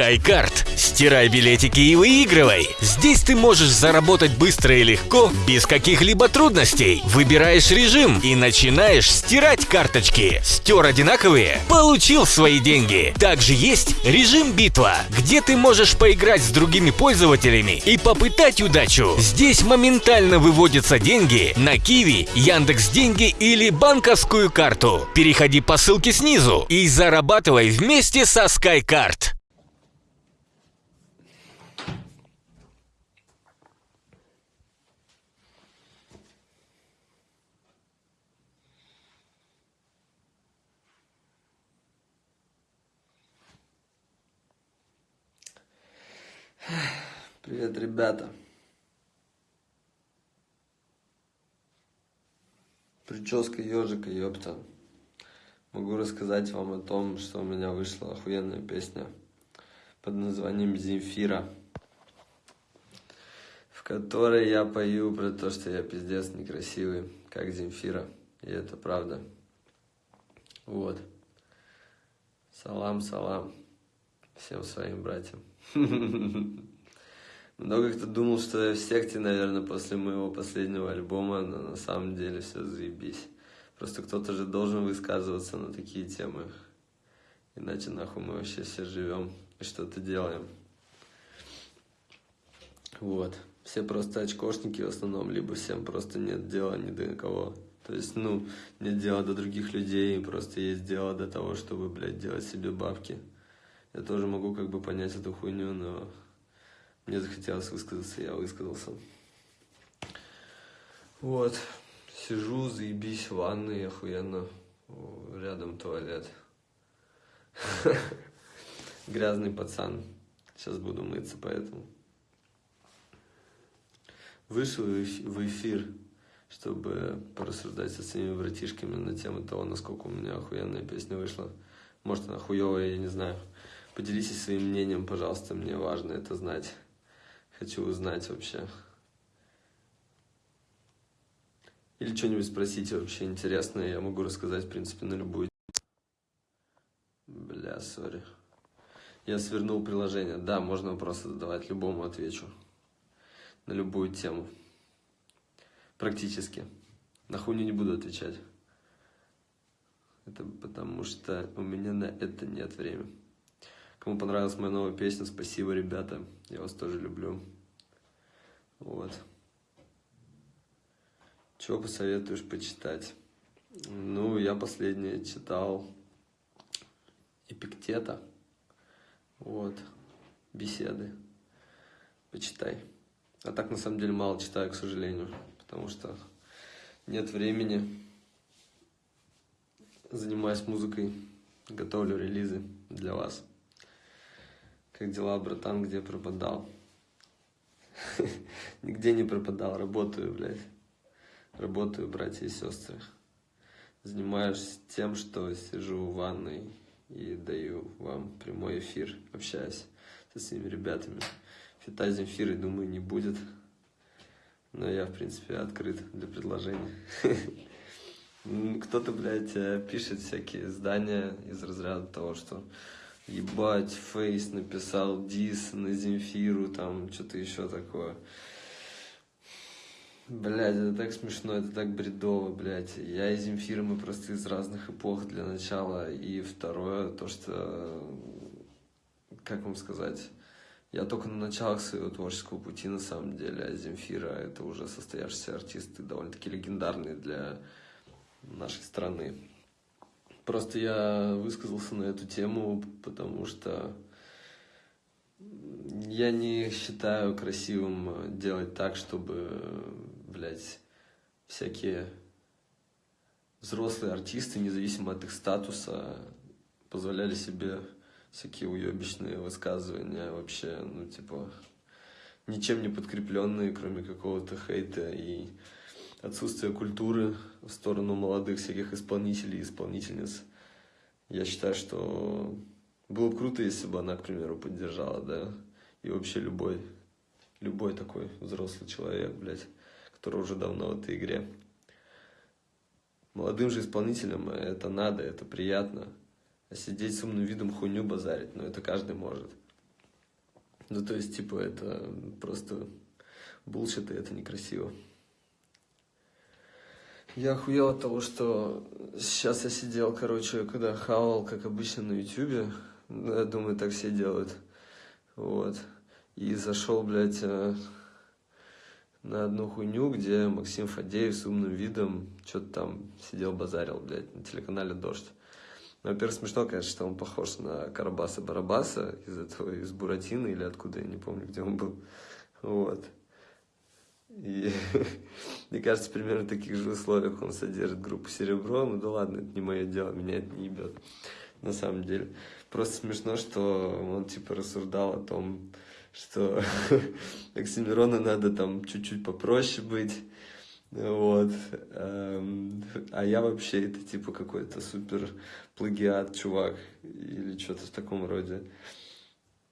SkyCard. Стирай билетики и выигрывай. Здесь ты можешь заработать быстро и легко, без каких-либо трудностей. Выбираешь режим и начинаешь стирать карточки. Стер одинаковые? Получил свои деньги. Также есть режим битва, где ты можешь поиграть с другими пользователями и попытать удачу. Здесь моментально выводятся деньги на Киви, Яндекс Деньги или банковскую карту. Переходи по ссылке снизу и зарабатывай вместе со SkyCard. Привет, ребята. Прическа ежика, ёпта. Могу рассказать вам о том, что у меня вышла охуенная песня под названием «Земфира», в которой я пою про то, что я пиздец некрасивый, как Земфира, и это правда. Вот. Салам, салам всем своим братьям. Много кто думал, что я в секте, наверное, после моего последнего альбома, но на самом деле все заебись. Просто кто-то же должен высказываться на такие темы. Иначе нахуй мы вообще все живем и что-то делаем. Вот. Все просто очкошники в основном, либо всем просто нет дела ни до кого. То есть, ну, нет дела до других людей, просто есть дело до того, чтобы, блядь, делать себе бабки. Я тоже могу как бы понять эту хуйню, но мне захотелось высказаться, я высказался. Вот. Сижу, заебись в ванной, охуенно. Рядом туалет. Грязный пацан. Сейчас буду мыться, поэтому. Вышел в эфир, чтобы порассуждать со своими братишками на тему того, насколько у меня охуенная песня вышла. Может, она хуевая, я не знаю. Поделитесь своим мнением, пожалуйста, мне важно это знать. Хочу узнать вообще. Или что-нибудь спросите вообще интересное, я могу рассказать, в принципе, на любую... Бля, сори. Я свернул приложение. Да, можно вопросы задавать, любому отвечу. На любую тему. Практически. На хуйню не буду отвечать. Это потому что у меня на это нет времени. Кому понравилась моя новая песня, спасибо, ребята. Я вас тоже люблю. Вот. Чего посоветуешь почитать? Ну, я последнее читал Эпиктета. Вот. Беседы. Почитай. А так, на самом деле, мало читаю, к сожалению. Потому что нет времени. Занимаюсь музыкой. Готовлю релизы для вас. Как дела, братан, где пропадал? Нигде не пропадал, работаю, блядь. Работаю, братья и сестры. Занимаюсь тем, что сижу в ванной и даю вам прямой эфир, общаюсь со своими ребятами. Фита Земфиры, думаю, не будет. Но я, в принципе, открыт для предложений. Кто-то, блядь, э, пишет всякие издания из разряда того, что ебать, Фейс написал дис на Земфиру, там, что-то еще такое. Блядь, это так смешно, это так бредово, блядь. Я и Земфира, мы просто из разных эпох для начала. И второе, то, что, как вам сказать, я только на началах своего творческого пути, на самом деле, а Земфира — это уже состоявшийся артист и довольно-таки легендарный для нашей страны. Просто я высказался на эту тему, потому что я не считаю красивым делать так, чтобы, блядь, всякие взрослые артисты, независимо от их статуса, позволяли себе всякие уебищные высказывания вообще, ну, типа, ничем не подкрепленные, кроме какого-то хейта и отсутствие культуры в сторону молодых всяких исполнителей и исполнительниц. Я считаю, что было бы круто, если бы она, к примеру, поддержала, да, и вообще любой, любой такой взрослый человек, блядь, который уже давно в этой игре. Молодым же исполнителям это надо, это приятно. А сидеть с умным видом хуйню базарить, ну это каждый может. Ну, то есть, типа, это просто булшит, и это некрасиво. Я охуел от того, что сейчас я сидел, короче, когда хавал, как обычно, на ютюбе. Я думаю, так все делают. Вот. И зашел, блядь, э, на одну хуйню, где Максим Фадеев с умным видом что-то там сидел, базарил, блядь, на телеканале «Дождь». Ну, во-первых, смешно, конечно, что он похож на Карабаса-Барабаса из этого, из Буратино или откуда, я не помню, где он был. Вот. И мне кажется, примерно в таких же условиях он содержит группу «Серебро». Ну да ладно, это не мое дело, меня это не ебет, на самом деле. Просто смешно, что он типа рассуждал о том, что Оксимирону надо там чуть-чуть попроще быть, вот. Эм, а я вообще это типа какой-то супер плагиат, чувак, или что-то в таком роде.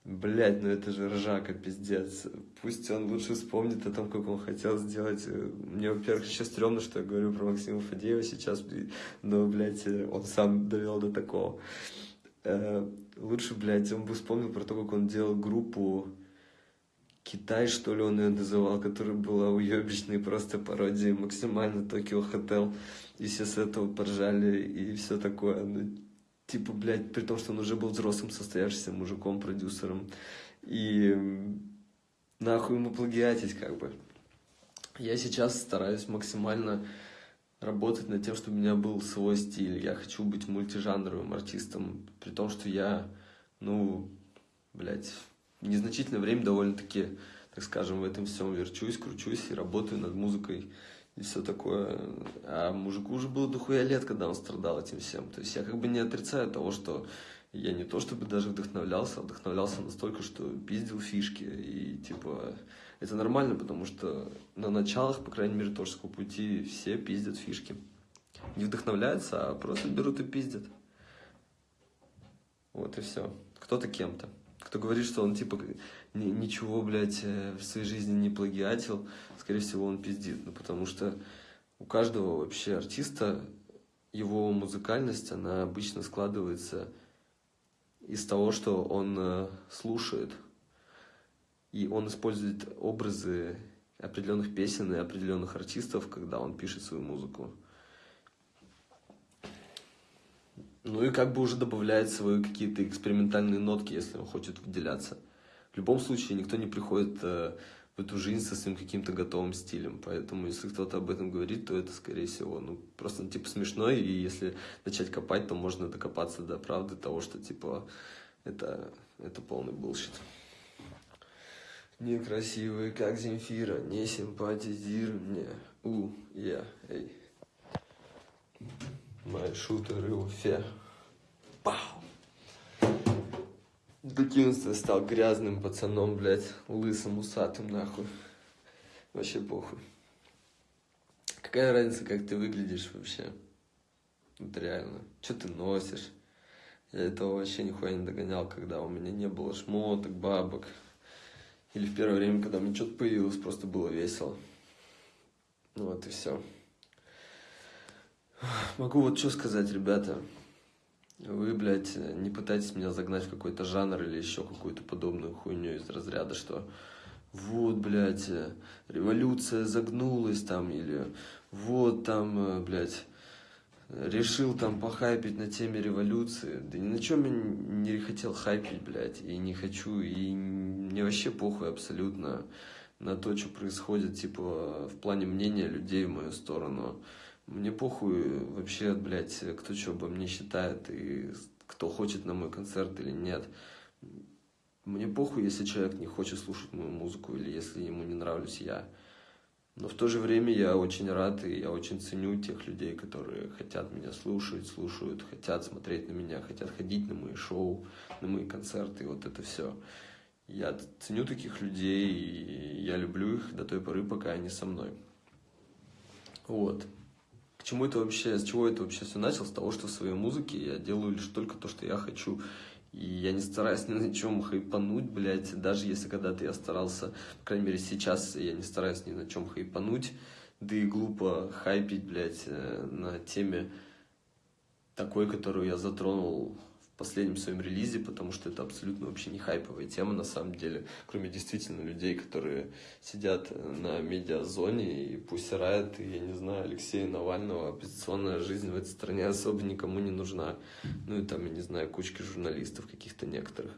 Блять, ну это же ржака, пиздец. Пусть он лучше вспомнит о том, как он хотел сделать. Мне, во-первых, еще стрёмно, что я говорю про Максима Фадеева сейчас, но, блядь, он сам довел до такого. Э, лучше, блядь, он бы вспомнил про то, как он делал группу Китай, что ли, он ее называл, которая была уебищной, просто пародией максимально Токио Хотел. И все с этого поржали и все такое. Ну, типа, блядь, при том, что он уже был взрослым, состоявшимся мужиком, продюсером. И нахуй ему плагиатить, как бы. Я сейчас стараюсь максимально работать над тем, чтобы у меня был свой стиль. Я хочу быть мультижанровым артистом, при том, что я, ну, блядь, незначительное время довольно-таки, так скажем, в этом всем верчусь, кручусь и работаю над музыкой и все такое. А мужику уже было дохуя лет, когда он страдал этим всем. То есть я как бы не отрицаю того, что я не то чтобы даже вдохновлялся, а вдохновлялся настолько, что пиздил фишки. И типа это нормально, потому что на началах, по крайней мере, творческого пути все пиздят фишки. Не вдохновляются, а просто берут и пиздят. Вот и все. Кто-то кем-то. Кто говорит, что он типа ничего, блядь, э, в своей жизни не плагиатил, скорее всего, он пиздит. Ну, потому что у каждого вообще артиста его музыкальность, она обычно складывается из того, что он э, слушает. И он использует образы определенных песен и определенных артистов, когда он пишет свою музыку. Ну и как бы уже добавляет свои какие-то экспериментальные нотки, если он хочет выделяться. В любом случае, никто не приходит э, в эту жизнь со своим каким-то готовым стилем. Поэтому, если кто-то об этом говорит, то это, скорее всего, ну, просто, ну, типа, смешно. И если начать копать, то можно докопаться до правды того, что, типа, это, это полный булщит. Некрасивый, как Земфира, не симпатизируй мне. У, я, эй. Мои шутеры Уфе. Пау! Докинуться стал грязным пацаном, блядь, лысым, усатым, нахуй. Вообще похуй. Какая разница, как ты выглядишь вообще? Вот реально. Что ты носишь? Я этого вообще нихуя не догонял, когда у меня не было шмоток, бабок. Или в первое время, когда мне что-то появилось, просто было весело. Ну вот и все. Могу вот что сказать, ребята. Вы, блядь, не пытайтесь меня загнать в какой-то жанр или еще какую-то подобную хуйню из разряда, что вот, блядь, революция загнулась там, или вот там, блядь, решил там похайпить на теме революции. Да ни на чем я не хотел хайпить, блядь, и не хочу, и мне вообще похуй абсолютно на то, что происходит, типа, в плане мнения людей в мою сторону. Мне похуй вообще, блядь, кто что обо мне считает и кто хочет на мой концерт или нет. Мне похуй, если человек не хочет слушать мою музыку или если ему не нравлюсь я. Но в то же время я очень рад и я очень ценю тех людей, которые хотят меня слушать, слушают, хотят смотреть на меня, хотят ходить на мои шоу, на мои концерты, вот это все. Я ценю таких людей, и я люблю их до той поры, пока они со мной. Вот чему это вообще, с чего это вообще все началось? С того, что в своей музыке я делаю лишь только то, что я хочу. И я не стараюсь ни на чем хайпануть, блядь, даже если когда-то я старался, по крайней мере сейчас я не стараюсь ни на чем хайпануть, да и глупо хайпить, блядь, э, на теме такой, которую я затронул последнем своем релизе, потому что это абсолютно вообще не хайповая тема на самом деле, кроме действительно людей, которые сидят на медиазоне и пусть рает, и, я не знаю, Алексея Навального, оппозиционная жизнь в этой стране особо никому не нужна. Ну и там, я не знаю, кучки журналистов каких-то некоторых.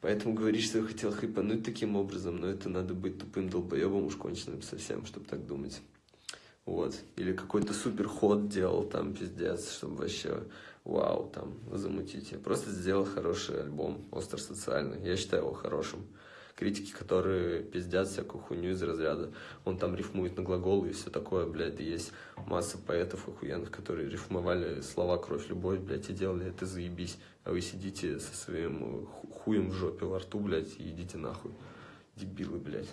Поэтому говоришь, что я хотел хайпануть таким образом, но это надо быть тупым долбоебом уж конченным совсем, чтобы так думать. Вот. Или какой-то супер ход делал там, пиздец, чтобы вообще вау, там, замутить. Я просто сделал хороший альбом, остро-социальный. Я считаю его хорошим. Критики, которые пиздят всякую хуйню из разряда. Он там рифмует на глаголы и все такое, блядь. И есть масса поэтов охуенных, которые рифмовали слова «кровь, любовь», блядь, и делали это заебись. А вы сидите со своим хуем в жопе во рту, блядь, и идите нахуй. Дебилы, блядь.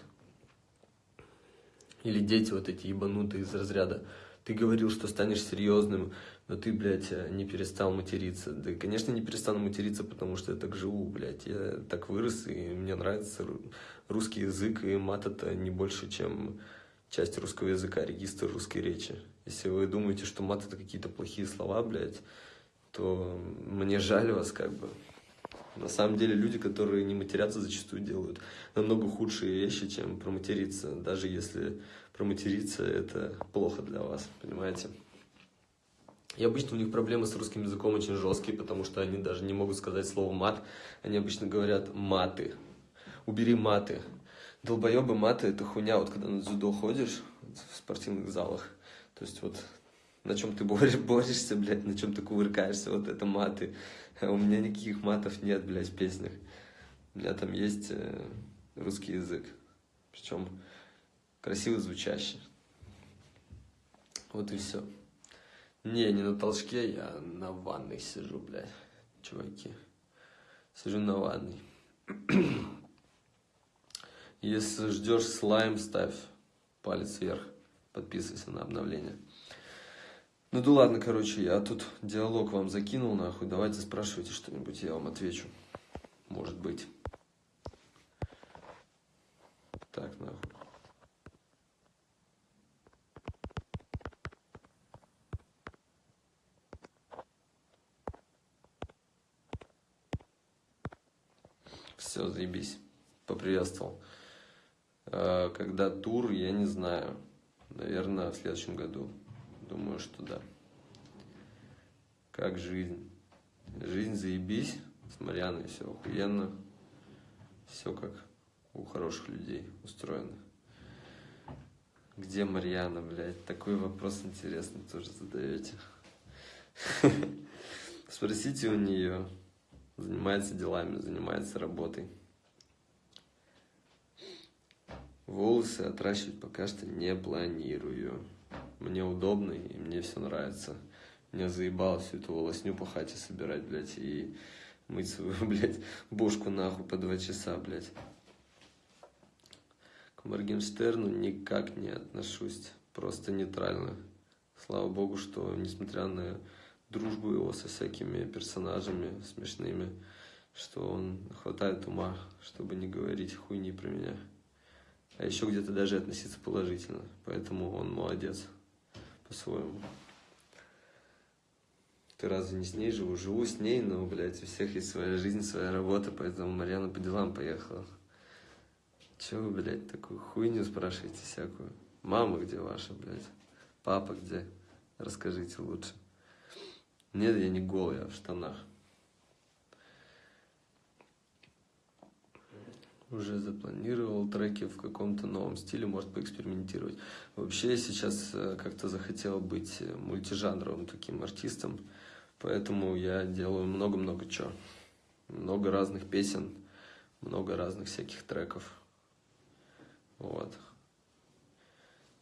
Или дети вот эти ебанутые из разряда. Ты говорил, что станешь серьезным, но ты, блядь, не перестал материться. Да, конечно, не перестану материться, потому что я так живу, блядь. Я так вырос, и мне нравится русский язык, и мат это не больше, чем часть русского языка, регистр русской речи. Если вы думаете, что мат это какие-то плохие слова, блядь, то мне жаль вас, как бы. На самом деле люди, которые не матерятся, зачастую делают намного худшие вещи, чем проматериться. Даже если проматериться это плохо для вас, понимаете? И обычно у них проблемы с русским языком очень жесткие, потому что они даже не могут сказать слово мат. Они обычно говорят маты. Убери маты. Долбоебы маты это хуйня, вот когда на дзюдо ходишь в спортивных залах. То есть вот на чем ты борешь, борешься, блядь, на чем ты кувыркаешься, вот это маты. У меня никаких матов нет, блядь, в песнях. У меня там есть э, русский язык. Причем красиво звучащий. Вот и все. Не, не на толчке, я на ванной сижу, блядь, чуваки. Сижу на ванной. Если ждешь слайм, ставь палец вверх. Подписывайся на обновление. Ну да ладно, короче, я тут диалог вам закинул, нахуй. Давайте спрашивайте что-нибудь, я вам отвечу. Может быть. Так, нахуй. Все, заебись. Поприветствовал. А, когда тур, я не знаю. Наверное, в следующем году. Думаю, что да. Как жизнь? Жизнь заебись. С Марьяной все охуенно. Все как у хороших людей устроено. Где Марьяна, блядь? Такой вопрос интересный тоже задаете. Спросите у нее занимается делами, занимается работой. Волосы отращивать пока что не планирую. Мне удобно и мне все нравится. Меня заебало всю эту волосню по хате собирать, блядь, и мыть свою, блядь, бошку нахуй по два часа, блядь. К Моргенштерну никак не отношусь, просто нейтрально. Слава богу, что, несмотря на дружбу его со всякими персонажами смешными, что он хватает ума, чтобы не говорить хуйни про меня. А еще где-то даже относиться положительно. Поэтому он молодец по-своему. Ты разве не с ней живу? Живу с ней, но, блядь, у всех есть своя жизнь, своя работа, поэтому Марьяна по делам поехала. Че вы, блядь, такую хуйню спрашиваете всякую? Мама где ваша, блядь? Папа где? Расскажите лучше. Нет, я не голый, я в штанах. Уже запланировал треки в каком-то новом стиле, может поэкспериментировать. Вообще я сейчас э, как-то захотел быть мультижанровым таким артистом, поэтому я делаю много-много чего. Много разных песен, много разных всяких треков. Вот.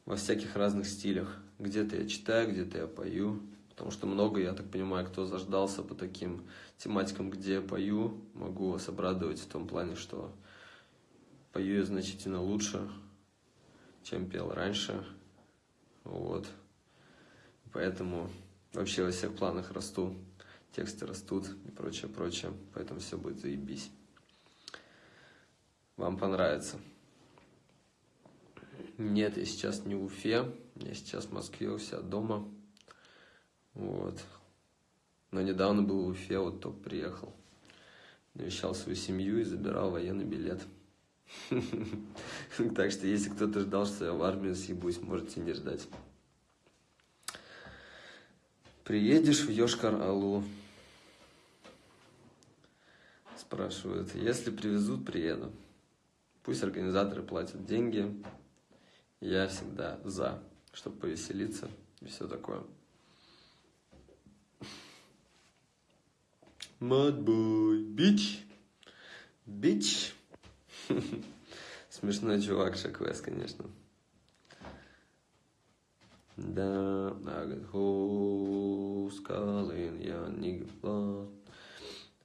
Во всяких разных стилях. Где-то я читаю, где-то я пою. Потому что много, я так понимаю, кто заждался по таким тематикам, где я пою, могу вас обрадовать в том плане, что пою я значительно лучше, чем пел раньше. Вот. Поэтому вообще во всех планах расту, тексты растут и прочее, прочее. Поэтому все будет заебись. Вам понравится. Нет, я сейчас не в Уфе, я сейчас в Москве, у себя дома. Вот. Но недавно был в Уфе, вот только приехал. Навещал свою семью и забирал военный билет. Так что, если кто-то ждал, что я в армию съебусь, можете не ждать. Приедешь в Йошкар-Алу? Спрашивают. Если привезут, приеду. Пусть организаторы платят деньги. Я всегда за, чтобы повеселиться и все такое. Мадбой, бич, бич. Смешной чувак Шаквес, конечно. Да, скалин, я не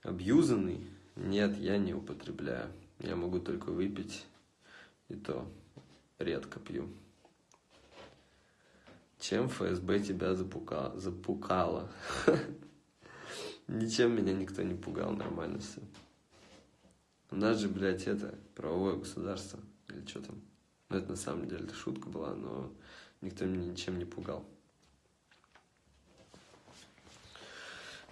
Абьюзанный? Нет, я не употребляю. Я могу только выпить, и то редко пью. Чем ФСБ тебя запука... запукало? Ничем меня никто не пугал, нормально все. У нас же, блядь, это правовое государство. Или что там? Ну, это на самом деле шутка была, но никто меня ничем не пугал.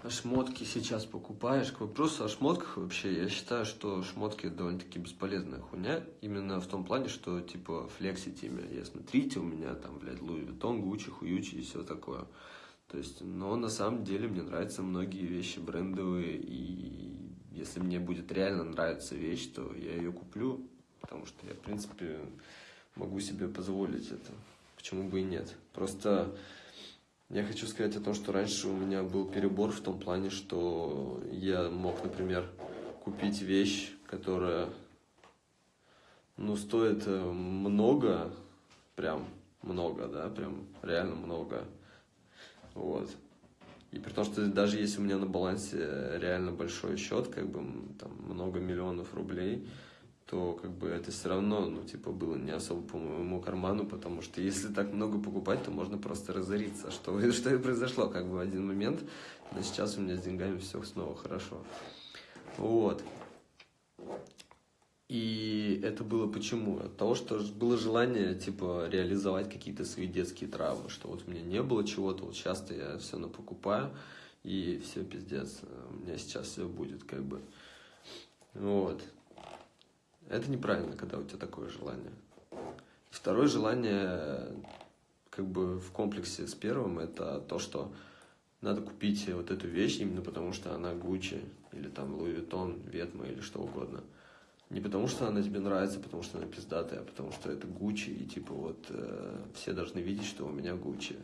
А шмотки сейчас покупаешь. К вопросу о шмотках вообще, я считаю, что шмотки довольно-таки бесполезная хуйня. Именно в том плане, что, типа, флексите ими. Я, смотрите, у меня там, блядь, Луи Виттон, Гуччи, Хуючи и все такое. То есть, но на самом деле мне нравятся многие вещи брендовые, и если мне будет реально нравиться вещь, то я ее куплю, потому что я, в принципе, могу себе позволить это. Почему бы и нет? Просто я хочу сказать о том, что раньше у меня был перебор в том плане, что я мог, например, купить вещь, которая, ну, стоит э, много, прям много, да, прям реально много. Вот. И при том, что даже если у меня на балансе реально большой счет, как бы там много миллионов рублей, то как бы это все равно, ну, типа, было не особо по моему карману, потому что если так много покупать, то можно просто разориться. Что, что и произошло, как бы, в один момент. Но сейчас у меня с деньгами все снова хорошо. Вот. И это было почему? От того, что было желание, типа, реализовать какие-то свои детские травмы, что вот у меня не было чего-то, вот часто я все напокупаю, и все, пиздец, у меня сейчас все будет, как бы. Вот. Это неправильно, когда у тебя такое желание. Второе желание, как бы в комплексе с первым, это то, что надо купить вот эту вещь именно потому, что она Гуччи, или там Луи Виттон, Ветма, или что угодно – не потому, что она тебе нравится, потому что она пиздатая, а потому что это Гуччи, и типа вот э, все должны видеть, что у меня Гуччи.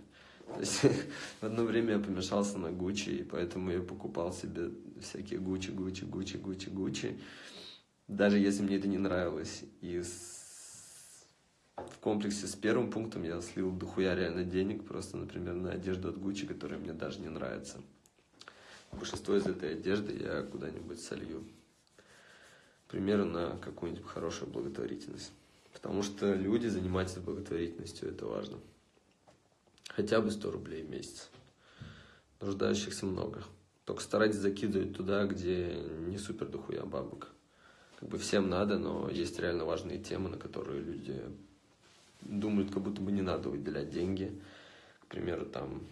То есть в одно время я помешался на Гуччи, и поэтому я покупал себе всякие Гуччи, Гуччи, Гуччи, Гуччи, Гуччи, даже если мне это не нравилось. И с... в комплексе с первым пунктом я слил дохуя реально денег, просто, например, на одежду от Гуччи, которая мне даже не нравится. Большинство из этой одежды я куда-нибудь солью примеру, на какую-нибудь хорошую благотворительность. Потому что люди занимаются благотворительностью, это важно. Хотя бы 100 рублей в месяц. Нуждающихся много. Только старайтесь закидывать туда, где не супер дохуя бабок. Как бы всем надо, но есть реально важные темы, на которые люди думают, как будто бы не надо выделять деньги. К примеру, там...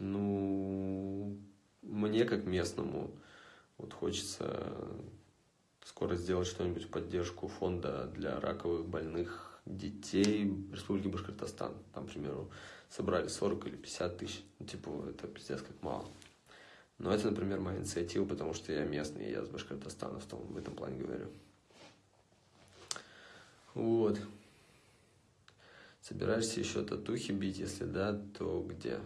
Ну, мне, как местному, вот хочется скоро сделать что-нибудь в поддержку фонда для раковых больных детей Республики Башкортостан. Там, к примеру, собрали 40 или 50 тысяч. Ну, типа, это пиздец как мало. Но это, например, моя инициатива, потому что я местный, я с Башкортостана в, том, в этом плане говорю. Вот. Собираешься еще татухи бить? Если да, то где?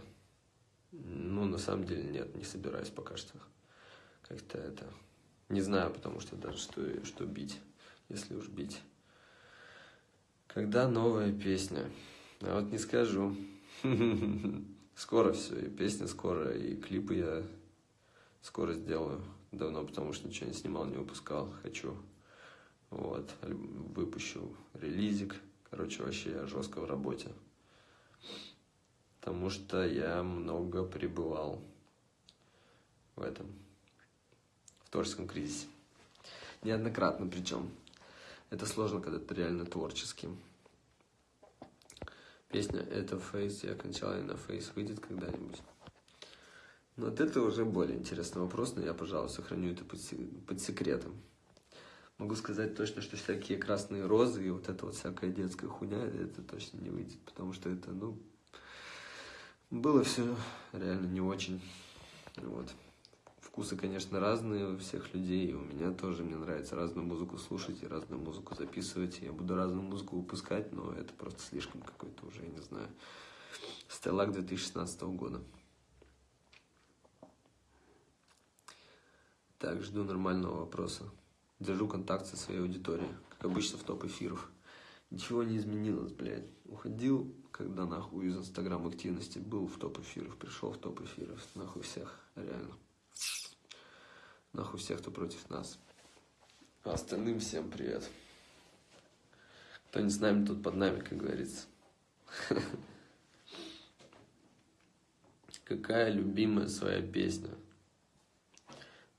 Ну, на самом деле, нет, не собираюсь пока что. Как-то это... Не знаю, потому что даже что, что бить, если уж бить. Когда новая песня? А вот не скажу. Скоро все, и песня скоро, и клипы я скоро сделаю. Давно, потому что ничего не снимал, не выпускал. Хочу. Вот, выпущу релизик. Короче, вообще я жестко в работе потому что я много пребывал в этом, в творческом кризисе. Неоднократно причем. Это сложно, когда ты реально творческий. Песня «Это фейс», я окончательно на фейс выйдет когда-нибудь. Но вот это уже более интересный вопрос, но я, пожалуй, сохраню это под, под секретом. Могу сказать точно, что всякие красные розы и вот это вот всякая детская хуйня, это точно не выйдет, потому что это, ну, было все реально не очень. Вот. Вкусы, конечно, разные у всех людей, и у меня тоже, мне нравится разную музыку слушать и разную музыку записывать, я буду разную музыку выпускать, но это просто слишком какой-то уже, я не знаю, Стеллак 2016 года. Так, жду нормального вопроса. Держу контакт со своей аудиторией, как обычно в топ эфиров. Ничего не изменилось, блядь. Уходил, когда нахуй из инстаграм активности был в топ эфиров, пришел в топ эфиров, нахуй всех, реально. Нахуй всех, кто против нас. А остальным всем привет. Кто не с нами, тот под нами, как говорится. Какая любимая своя песня?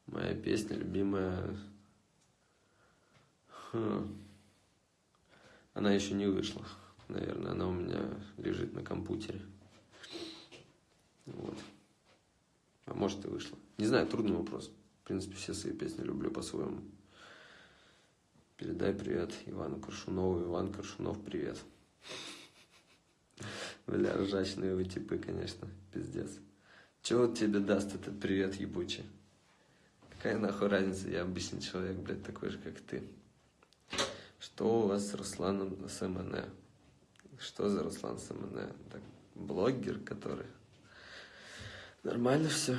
Моя песня любимая... Хм. Она еще не вышла. Наверное, она у меня лежит на компьютере. Вот. А может и вышла. Не знаю, трудный вопрос. В принципе, все свои песни люблю по-своему. Передай привет Ивану Коршунову. Иван Коршунов, привет. Бля, ржачные вы типы, конечно, пиздец. Чего тебе даст этот привет ебучий? Какая нахуй разница, я обычный человек, блядь, такой же, как ты. Что у вас с Русланом с МН? Что за Руслан с МН? Так, блогер, который... Нормально все.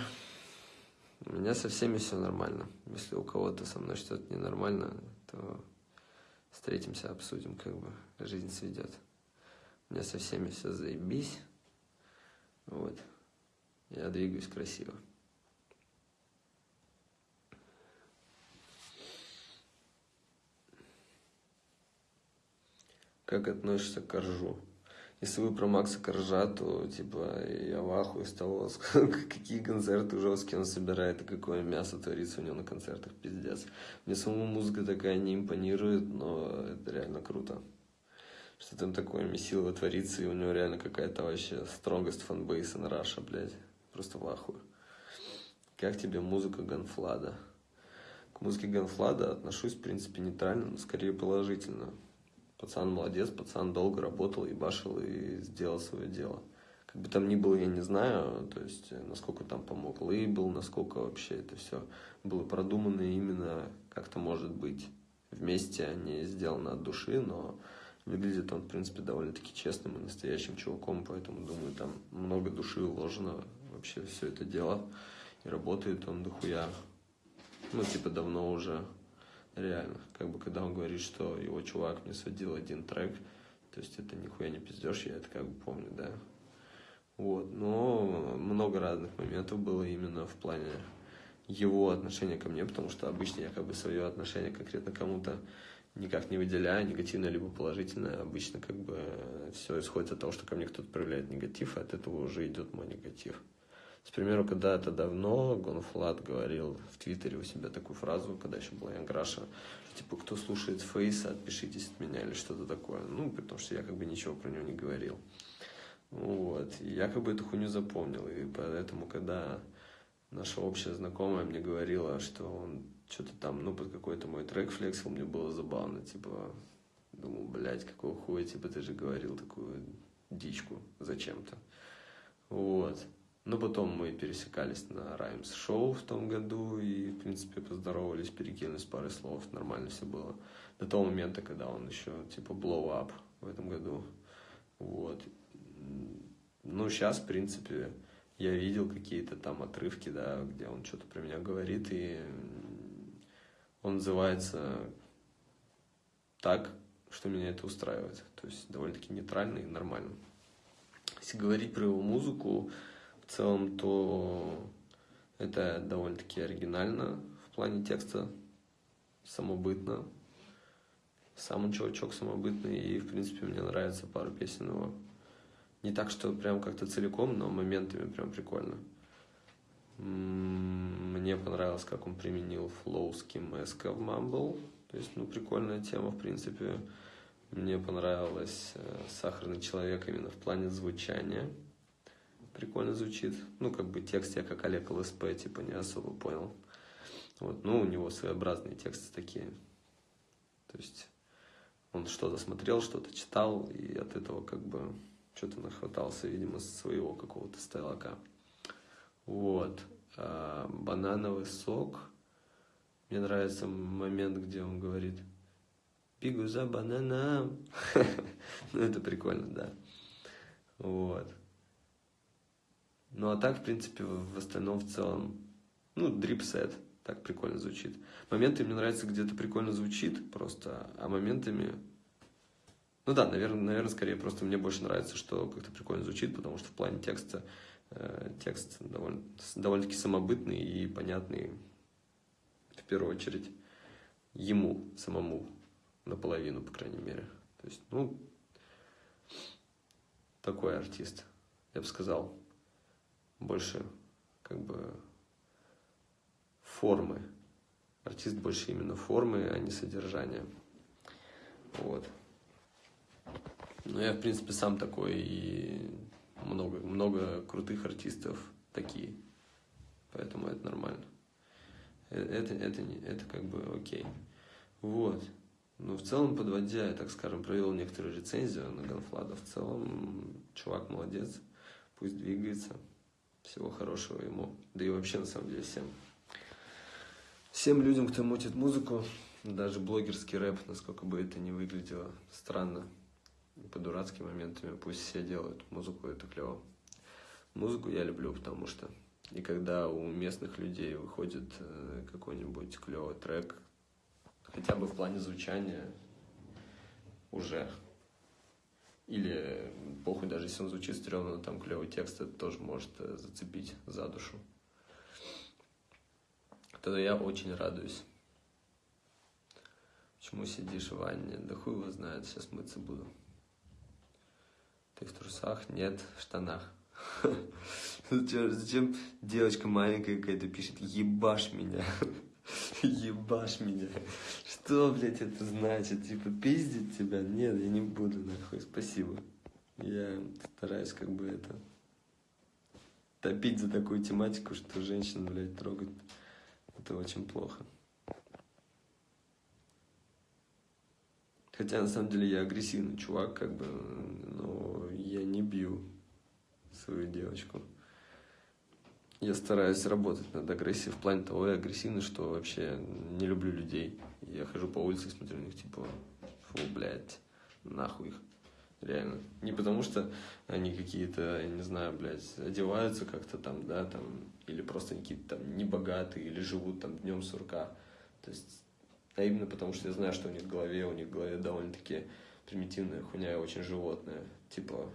У меня со всеми все нормально. Если у кого-то со мной что-то ненормально, то встретимся, обсудим, как бы жизнь сведет. У меня со всеми все заебись. Вот. Я двигаюсь красиво. Как относишься к Коржу? Если вы про Макса Коржа, то, типа, я в ахуе с того, какие концерты жесткие он собирает, и какое мясо творится у него на концертах, пиздец. Мне самому музыка такая не импонирует, но это реально круто. Что там такое месилово творится, и у него реально какая-то вообще strongest fanbase in Russia, блядь. Просто в ахуе. Как тебе музыка Ганфлада? К музыке Ганфлада отношусь, в принципе, нейтрально, но скорее положительно. Пацан молодец, пацан долго работал, и башил и сделал свое дело. Как бы там ни было, я не знаю, то есть, э, насколько там помог лейбл, насколько вообще это все было продумано именно как-то может быть. Вместе, а не сделано от души, но выглядит он, в принципе, довольно-таки честным и настоящим чуваком, поэтому, думаю, там много души вложено вообще все это дело, и работает он дохуя, ну, типа, давно уже Реально. Как бы когда он говорит, что его чувак мне сводил один трек, то есть это нихуя не пиздешь, я это как бы помню, да. Вот. Но много разных моментов было именно в плане его отношения ко мне, потому что обычно я как бы свое отношение конкретно кому-то никак не выделяю, негативное либо положительное. Обычно как бы все исходит от того, что ко мне кто-то проявляет негатив, и от этого уже идет мой негатив. С примеру, когда-то давно Гонфлат говорил в Твиттере у себя такую фразу, когда еще была Янграша, типа, кто слушает Фейса, отпишитесь от меня или что-то такое. Ну, потому что я как бы ничего про него не говорил. Вот. И я как бы эту хуйню запомнил. И поэтому, когда наша общая знакомая мне говорила, что он что-то там, ну, под какой-то мой трек флексил, мне было забавно, типа, думал, блядь, какого хуя, типа, ты же говорил такую дичку зачем-то. Вот. Но потом мы пересекались на Раймс шоу в том году и, в принципе, поздоровались, перекинулись парой слов, нормально все было. До того момента, когда он еще, типа, blow up в этом году. Вот. Ну, сейчас, в принципе, я видел какие-то там отрывки, да, где он что-то про меня говорит, и он называется так, что меня это устраивает. То есть довольно-таки нейтрально и нормально. Если говорить про его музыку, в целом, то это довольно-таки оригинально в плане текста, самобытно. Сам он чувачок самобытный, и, в принципе, мне нравится пару песен его. Не так, что прям как-то целиком, но моментами прям прикольно. Мне понравилось, как он применил флоу с Ким Эска в Mumble. То есть, ну, прикольная тема, в принципе. Мне понравилось э, «Сахарный человек» именно в плане звучания. Прикольно звучит. Ну, как бы текст я как Олег ЛСП, типа, не особо понял. Вот, ну, у него своеобразные тексты такие. То есть он что-то смотрел, что-то читал, и от этого как бы что-то нахватался, видимо, своего какого-то стайлака. Вот. А, банановый сок. Мне нравится момент, где он говорит – Бегу за бананом. ну, это прикольно, да. Вот. Ну, а так, в принципе, в остальном, в целом, ну, дрипсет, так прикольно звучит. Моменты мне нравится, где-то прикольно звучит просто, а моментами... Ну да, наверное, наверное, скорее просто мне больше нравится, что как-то прикольно звучит, потому что в плане текста э, текст довольно, довольно-таки самобытный и понятный, в первую очередь, ему самому наполовину, по крайней мере. То есть, ну, такой артист, я бы сказал, больше как бы формы. Артист больше именно формы, а не содержания. Вот. Но я, в принципе, сам такой, и много, много крутых артистов такие. Поэтому это нормально. Э, это, это, это, как бы окей. Вот. Ну, в целом, подводя, я, так скажем, провел некоторую рецензию на Ганфлада. В целом, чувак молодец, пусть двигается. Всего хорошего ему. Да и вообще, на самом деле, всем. Всем людям, кто мутит музыку, даже блогерский рэп, насколько бы это ни выглядело странно, по дурацким моментами, пусть все делают. Музыку это клево. Музыку я люблю, потому что и когда у местных людей выходит э, какой-нибудь клевый трек, хотя бы в плане звучания уже. Или похуй, даже если он звучит стрёмно, но там клевый текст, это тоже может э, зацепить за душу. Тогда я очень радуюсь. Почему сидишь в ванне? Да хуй его знает, сейчас мыться буду. Ты в трусах? Нет, в штанах. Зачем, зачем девочка маленькая какая-то пишет «ебашь меня»? Ебашь меня. Что, блядь, это значит? Типа, пиздить тебя? Нет, я не буду, нахуй, спасибо. Я стараюсь как бы это... Топить за такую тематику, что женщин, блядь, трогать. Это очень плохо. Хотя, на самом деле, я агрессивный чувак, как бы, но я не бью свою девочку я стараюсь работать над агрессией в плане того, я агрессивный, что вообще не люблю людей. Я хожу по улице и смотрю на них, типа, фу, блядь, нахуй их. Реально. Не потому что они какие-то, я не знаю, блядь, одеваются как-то там, да, там, или просто какие-то там небогатые, или живут там днем сурка. То есть, а именно потому что я знаю, что у них в голове, у них в голове довольно-таки примитивная хуйня и очень животная. Типа,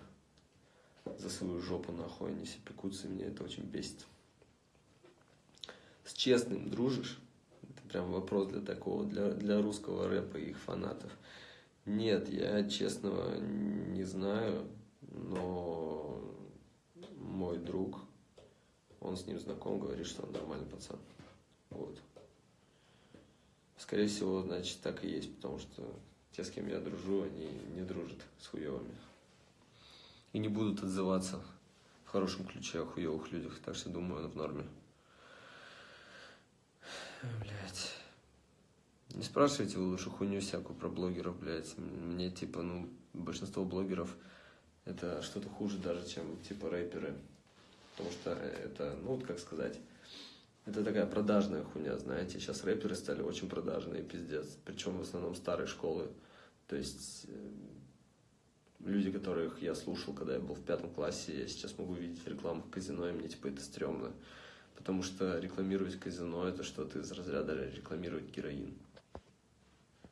за свою жопу нахуй они все пекутся, и меня это очень бесит с честным дружишь? Это прям вопрос для такого, для, для русского рэпа и их фанатов. Нет, я честного не знаю, но мой друг, он с ним знаком, говорит, что он нормальный пацан. Вот. Скорее всего, значит, так и есть, потому что те, с кем я дружу, они не дружат с хуевыми. И не будут отзываться в хорошем ключе о хуевых людях, так что думаю, он в норме. Блять. Не спрашивайте вы лучше хуйню всякую про блогеров, блядь. Мне, типа, ну, большинство блогеров это что-то хуже даже, чем, типа, рэперы. Потому что это, ну, вот как сказать, это такая продажная хуйня, знаете. Сейчас рэперы стали очень продажные, пиздец. Причем в основном старой школы. То есть э, люди, которых я слушал, когда я был в пятом классе, я сейчас могу видеть рекламу в казино, и мне, типа, это стрёмно. Потому что рекламировать казино – это что-то из разряда рекламировать героин.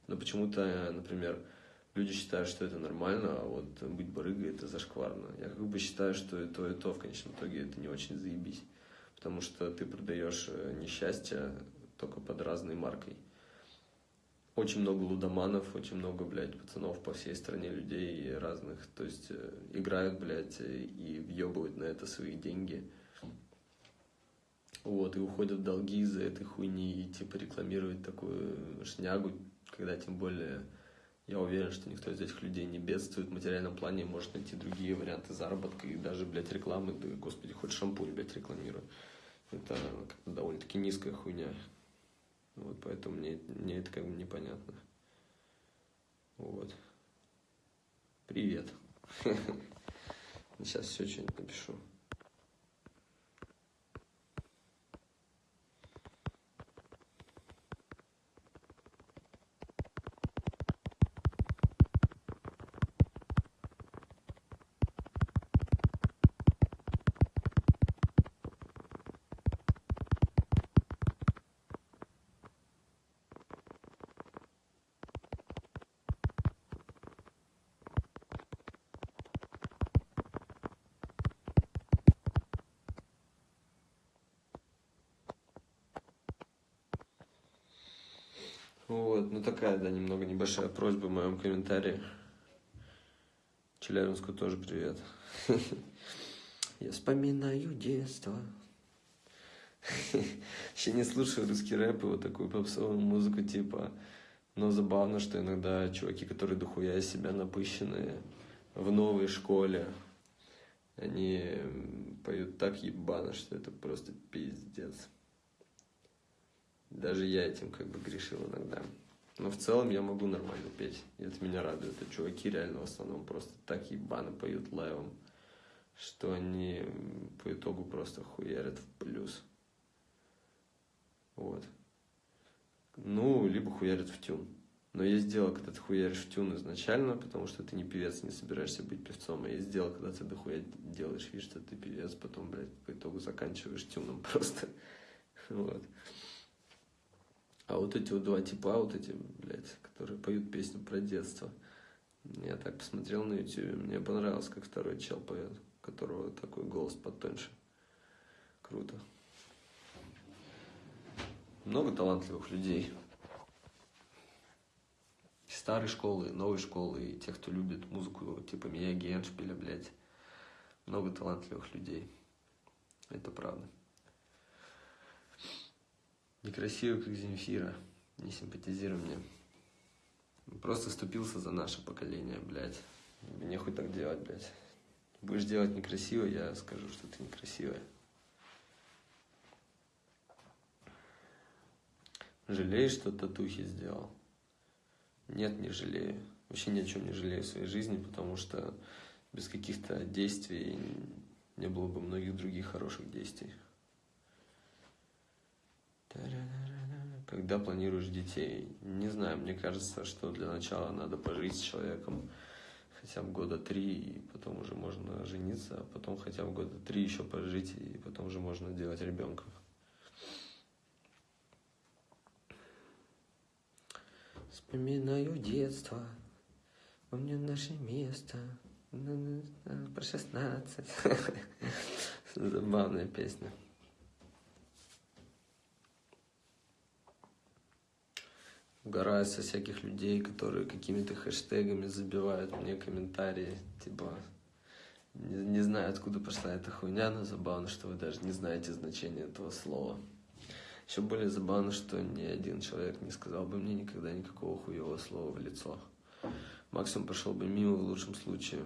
Но почему-то, например, люди считают, что это нормально, а вот быть барыгой – это зашкварно. Я как бы считаю, что и то, и то в конечном итоге это не очень заебись. Потому что ты продаешь э, несчастье только под разной маркой. Очень много лудоманов, очень много, блядь, пацанов по всей стране, людей разных. То есть э, играют, блядь, и въебывают на это свои деньги – вот, и уходят в долги из-за этой хуйни, и, типа, рекламировать такую шнягу, когда тем более Я уверен, что никто из этих людей не бедствует в материальном плане, может найти другие варианты заработка и даже, блядь, рекламы, да, господи, хоть шампунь, блядь, рекламируй. Это довольно-таки низкая хуйня. Вот, поэтому мне, мне это как бы непонятно. Вот. Привет. Сейчас все что-нибудь напишу. Вот, ну такая, да, немного небольшая просьба в моем комментарии. Челябинску тоже привет. Я вспоминаю детство. Еще не слушаю русский рэп и вот такую попсовую музыку типа. Но забавно, что иногда чуваки, которые дохуя себя напыщенные в новой школе, они поют так ебано, что это просто пиздец. Даже я этим как бы грешил иногда. Но в целом я могу нормально петь. И это меня радует. А чуваки реально в основном просто так ебано поют лайвом, что они по итогу просто хуярят в плюс. Вот. Ну, либо хуярят в тюн. Но есть дело, когда ты хуяришь в тюн изначально, потому что ты не певец, не собираешься быть певцом. А есть дело, когда ты дохуя делаешь вид, что ты певец, потом, блядь, по итогу заканчиваешь тюном просто. Вот. А вот эти вот два типа, вот эти, блядь, которые поют песню про детство. Я так посмотрел на YouTube, мне понравилось, как второй чел поет, у которого такой голос потоньше. Круто. Много талантливых людей. Старой школы, новой школы, и тех, кто любит музыку, типа меня, Геншпиля, блядь. Много талантливых людей. Это правда. Некрасивый, как Земфира. Не симпатизируй мне. Просто ступился за наше поколение, блядь. Мне хоть так делать, блядь. Будешь делать некрасиво, я скажу, что ты некрасивая. Жалеешь, что татухи сделал? Нет, не жалею. Вообще ни о чем не жалею в своей жизни, потому что без каких-то действий не было бы многих других хороших действий. Когда планируешь детей? Не знаю, мне кажется, что для начала надо пожить с человеком хотя бы года три, и потом уже можно жениться, а потом хотя бы года три еще пожить, и потом уже можно делать ребенка. Вспоминаю детство, помню наше место, про шестнадцать. Забавная песня. Угораю со всяких людей, которые какими-то хэштегами забивают мне комментарии, типа, не, не знаю, откуда пошла эта хуйня, но забавно, что вы даже не знаете значения этого слова. Еще более забавно, что ни один человек не сказал бы мне никогда никакого хуевого слова в лицо. Максимум пошел бы мимо в лучшем случае.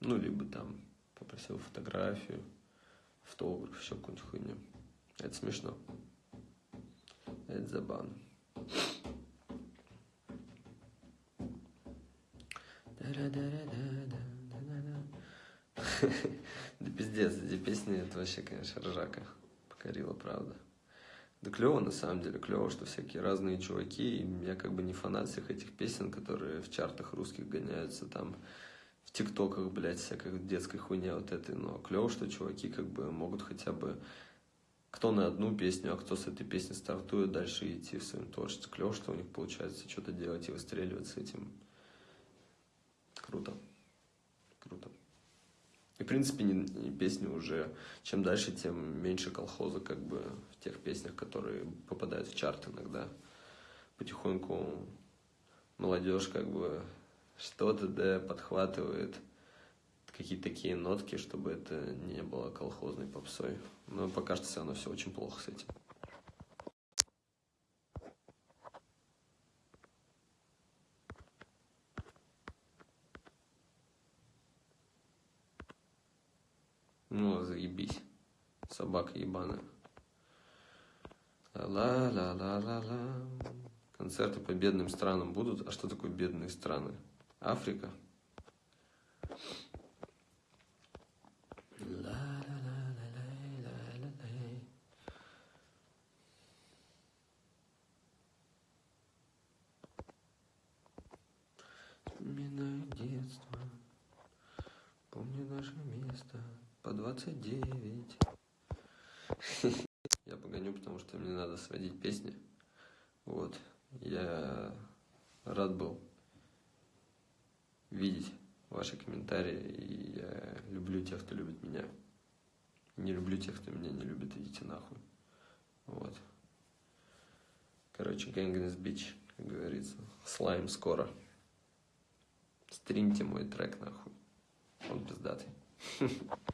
Ну, либо там попросил фотографию, автограф, еще какую-нибудь хуйню. Это смешно. Это забавно. Да пиздец, эти песни, это вообще, конечно, ржака. Покорила, правда. Да клево, на самом деле, клево, что всякие разные чуваки, и я как бы не фанат всех этих песен, которые в чартах русских гоняются там, в тиктоках, блядь, всякой детской хуйне вот этой, но клево, что чуваки как бы могут хотя бы кто на одну песню, а кто с этой песни стартует дальше идти в своем творчестве. Клево, что у них получается что-то делать и выстреливать с этим. Круто. Круто. И, в принципе, не, не песни уже, чем дальше, тем меньше колхоза, как бы, в тех песнях, которые попадают в чарт иногда. Потихоньку молодежь, как бы, что-то, да, подхватывает – какие-то такие нотки, чтобы это не было колхозной попсой. Но пока что все равно все очень плохо с этим. Ну, заебись. Собака ебаная. Ла-ла-ла-ла-ла. Концерты по бедным странам будут? А что такое бедные страны? Африка? Ла-ла-ла-ла-ла-ла-ла. Вспоминаю детство, помню наше место по 29. Я погоню, потому что мне надо сводить песни. Вот. Я рад был видеть ваши комментарии, и я люблю тех, кто любит меня. Не люблю тех, кто меня не любит, идите нахуй. Вот. Короче, Gangness Beach, как говорится. Слайм скоро. Стримьте мой трек, нахуй. Он пиздатый.